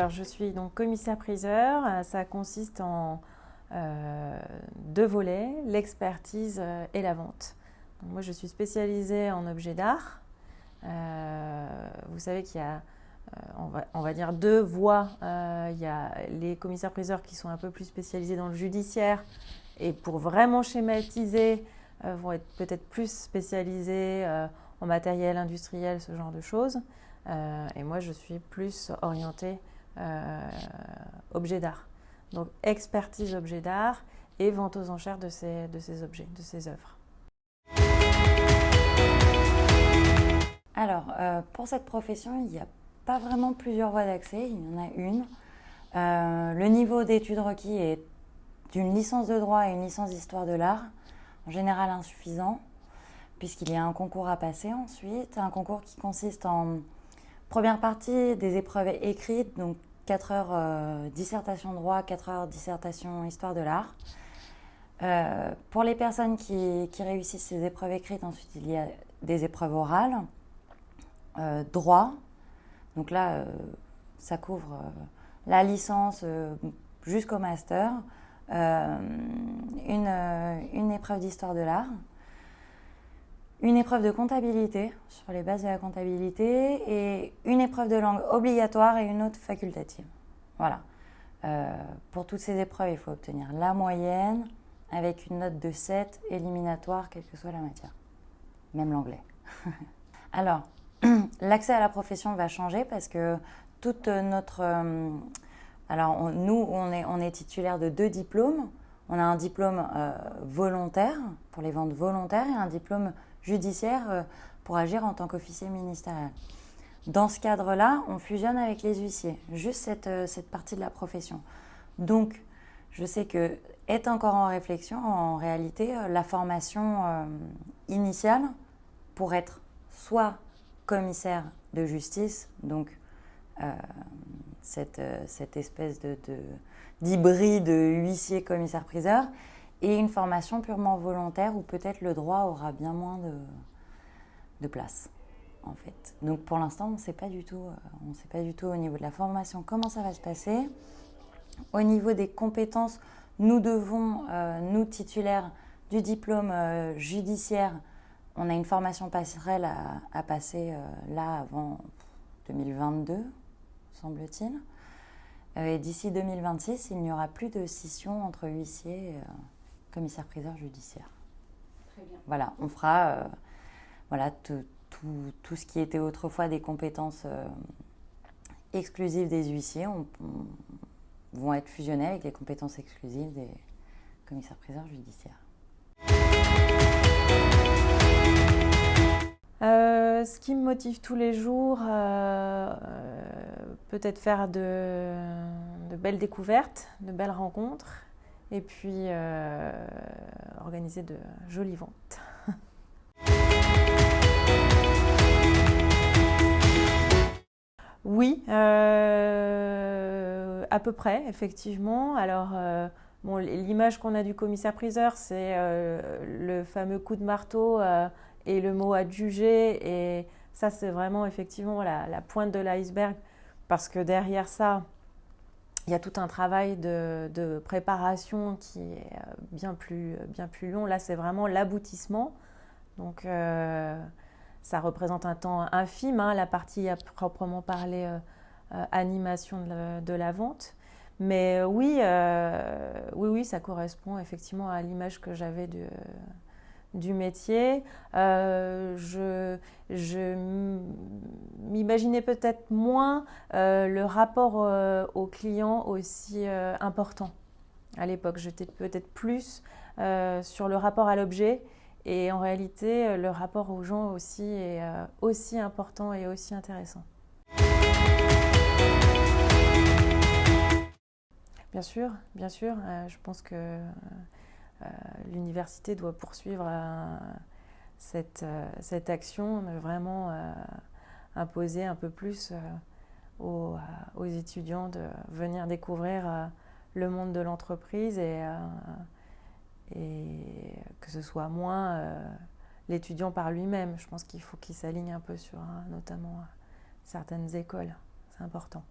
alors je suis donc commissaire-priseur. Euh, ça consiste en euh, deux volets, l'expertise euh, et la vente. moi, je suis spécialisée en objets d'art. vous savez qu'il y a, on va, dire, deux voies. il y a les commissaires-priseurs qui sont un peu plus spécialisés dans le judiciaire et pour vraiment schématiser, vont être peut-être plus spécialisés en matériel industriel, ce genre de choses. et moi, je suis plus orientée euh, objets d'art. Donc expertise objets d'art et vente aux enchères de ces, de ces objets, de ces œuvres. Alors, euh, pour cette profession, il n'y a pas vraiment plusieurs voies d'accès, il y en a une. Euh, le niveau d'études requis est d'une licence de droit et une licence d'histoire de l'art, en général insuffisant, puisqu'il y a un concours à passer ensuite, un concours qui consiste en première partie des épreuves écrites, donc 4 heures euh, dissertation droit, 4 heures dissertation histoire de l'art. Euh, pour les personnes qui, réussissent ces épreuves écrites, ensuite il y a des épreuves orales, euh, droit. Donc là, ça couvre la licence jusqu'au master, une, une épreuve d'histoire de l'art, une épreuve de comptabilité sur les bases de la comptabilité et une épreuve de langue obligatoire et une autre facultative. Voilà. Euh, pour toutes ces épreuves, il faut obtenir la moyenne avec une note de 7 éliminatoire, quelle que soit la matière, même l'anglais. Alors, l'accès à la profession va changer parce que toute notre... Euh, alors, nous, on est, on est titulaire de deux diplômes. On a un diplôme euh, volontaire pour les ventes volontaires et un diplôme judiciaire euh, pour agir en tant qu'officier ministériel. Dans ce cadre-là, on fusionne avec les huissiers, juste cette, euh, cette, partie de la profession. Donc, je sais que est encore en réflexion, en réalité, la formation initiale pour être soit commissaire de justice, donc cette, cette, espèce de, d'hybride huissier-commissaire-priseur, et une formation purement volontaire où peut-être le droit aura bien moins de, de place en fait. Donc pour l'instant, on ne sait pas du tout, euh, sait pas du tout au niveau de la formation comment ça va se passer. Au niveau des compétences, nous devons, euh, nous titulaires du diplôme euh, judiciaire, on a une formation passerelle à passer là avant 2022, semble-t-il. et d'ici 2026, il n'y aura plus de scission entre huissiers commissaire-priseur judiciaire. Très bien. Voilà, on fera euh, voilà, tout, tout, ce qui était autrefois des compétences euh, exclusives des huissiers on, vont être fusionnées avec les compétences exclusives des commissaires-priseurs judiciaires. Me motive tous les jours, peut-être faire de, belles découvertes, de belles rencontres, et puis euh, organiser de jolies ventes. Oui, euh, à peu près, effectivement. Alors, euh, bon, l'image qu'on a du commissaire-priseur, c'est le fameux coup de marteau et le mot adjugé. Et ça, c'est vraiment effectivement la pointe de l'iceberg. Parce que derrière ça, il y a tout un travail de, préparation qui est euh, bien plus, bien plus long. Là, c'est vraiment l'aboutissement. Donc, euh, ça représente un temps infime, hein, la partie à proprement parler euh, animation de la, vente. Mais oui, oui, oui, ça correspond effectivement à l'image que j'avais de du métier. Euh, je, m'imaginais peut-être moins euh, le rapport euh, au client aussi important. À l'époque, j'étais peut-être plus sur le rapport à l'objet et en réalité, le rapport aux gens aussi est aussi important et aussi intéressant. Bien sûr, bien sûr. je pense que euh, l'université doit poursuivre euh, cette, euh, cette, action, vraiment imposer un peu plus aux, étudiants de venir découvrir le monde de l'entreprise et, et, que ce soit moins l'étudiant par lui-même. Je pense qu'il faut qu'il s'aligne un peu sur notamment certaines écoles. C'est important.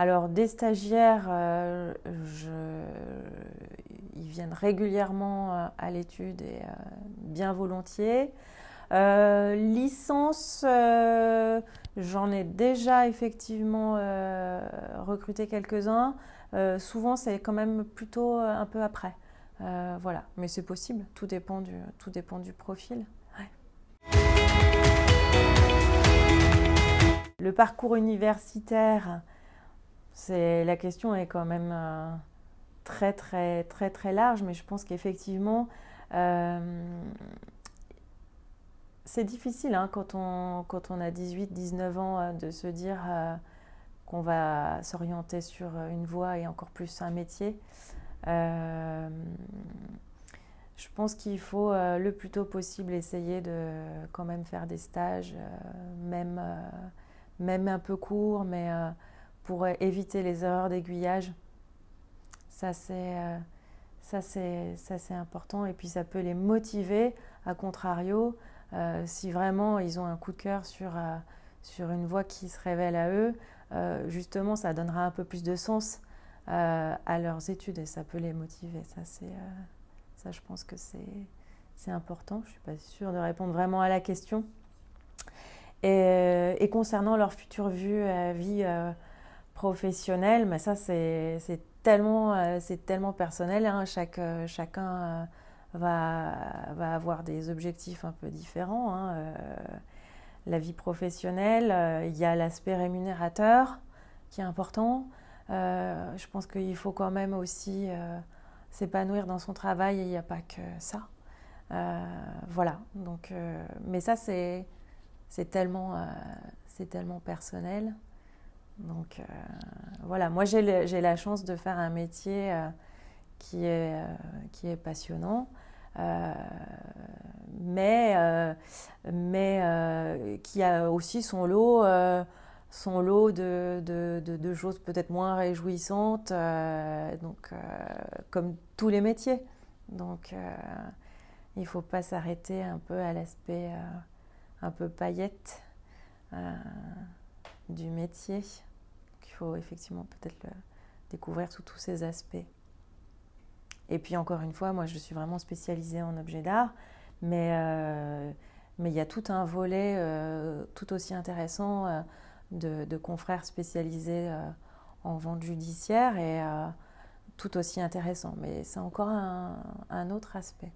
Alors, des stagiaires, ils viennent régulièrement à l'étude et bien volontiers. licence, j'en ai déjà effectivement recruté quelques-uns. souvent, c'est quand même plutôt un peu après. voilà, mais c'est possible, tout dépend du, tout dépend du profil. Le parcours universitaire, c'est la question est quand même euh, très très très très large, mais je pense qu'effectivement euh, c'est difficile hein, quand, on, quand on a 18-19 ans euh, de se dire qu'on va s'orienter sur une voie et encore plus un métier. je pense qu'il faut le plus tôt possible essayer de quand même faire des stages, même même un peu court, mais pour éviter les erreurs d'aiguillage. Ça, c'est euh, ça, c'est important. Et puis, ça peut les motiver, à contrario, euh, si vraiment ils ont un coup de cœur sur, sur une voie qui se révèle à eux, justement, ça donnera un peu plus de sens à leurs études et ça peut les motiver. Ça, ça je pense que c'est important. Je ne suis pas sûre de répondre vraiment à la question. Et, concernant leur future vue vie euh, professionnelle, mais ça c'est tellement, euh, tellement personnel. Hein. Chaque, euh, chacun va, va, avoir des objectifs un peu différents. Hein. la vie professionnelle, il y a l'aspect rémunérateur qui est important. je pense qu'il faut quand même aussi s'épanouir dans son travail et il n'y a pas que ça. voilà. Donc, mais ça c'est tellement, euh, c'est tellement personnel. Donc euh, voilà, moi j'ai la chance de faire un métier euh, qui, est, qui est passionnant. mais, mais qui a aussi son lot, son lot de, choses peut-être moins réjouissantes, donc, comme tous les métiers. Donc il ne faut pas s'arrêter un peu à l'aspect un peu paillette euh, du métier. Faut effectivement peut-être le découvrir sous tous ces aspects. Et puis encore une fois, moi je suis vraiment spécialisée en objets d'art, mais euh, mais il y a tout un volet euh, tout aussi intéressant de, confrères spécialisés en vente judiciaire et tout aussi intéressant. Mais c'est encore un autre aspect.